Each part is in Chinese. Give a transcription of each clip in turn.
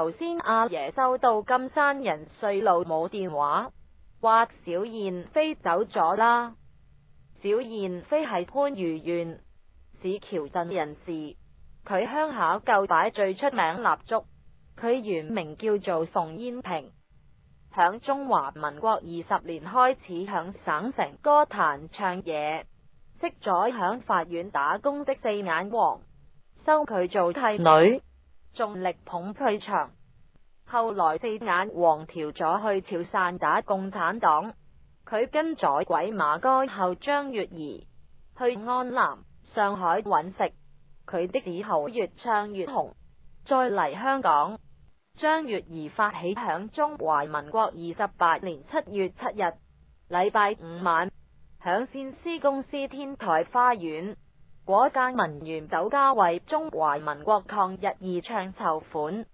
头先阿爷收到金山人碎路冇电话，话小燕飞走咗啦。小燕飞系番禺县市桥镇人士，佢乡下旧摆最出名蜡烛，佢原名叫做冯燕平，响中华民国二十年开始响省城歌坛唱嘢，识咗响法院打工的四眼王，收佢做替女。重力捧退场，后来四眼黄调咗去潮汕打共产党，佢跟咗鬼马哥后张月儿去安南、上海揾食，佢的字后越唱越红，再嚟香港。张月儿发起响中华民国二十八年七月七日礼拜五晚，响先司公司天台花园。果间文员酒家为中华民国抗日而唱筹款，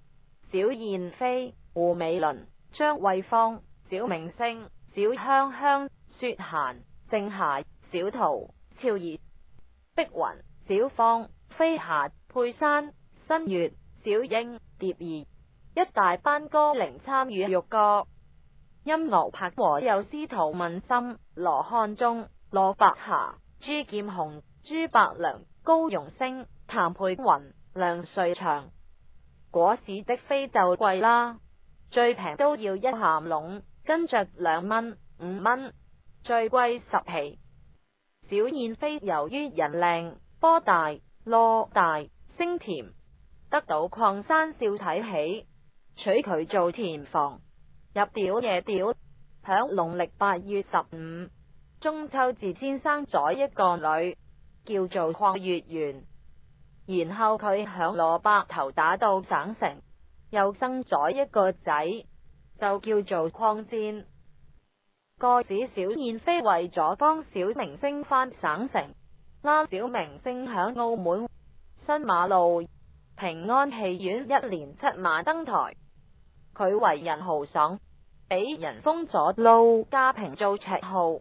小燕飞、胡美伦、张惠芳、小明星、小香香、雪娴、郑霞、小桃、俏儿、碧云、小芳、飞霞、佩珊、新月、小英、蝶儿，一大班歌伶参与玉歌，音乐拍和有司徒文心、罗汉中、罗伯霞。朱剑雄、朱百良、高容升、谭佩云、梁瑞祥，果市的飞就贵啦，最平都要一咸笼，跟着两蚊、五蚊，最贵十皮。小燕飞由于人靓、波大、落大、声甜，得到矿山少睇起，娶佢做田房，入屌夜屌，响农历八月十五。中秋字先生咗一个女，叫做邝月圆。然后佢响萝卜头打到省城，又生咗一个仔，就叫做邝战。个子小燕飞为咗帮小明星返省城，啱小明星响澳门新马路平安戏院，一连七马登台。佢为人豪爽，俾人封咗路家平做绰号。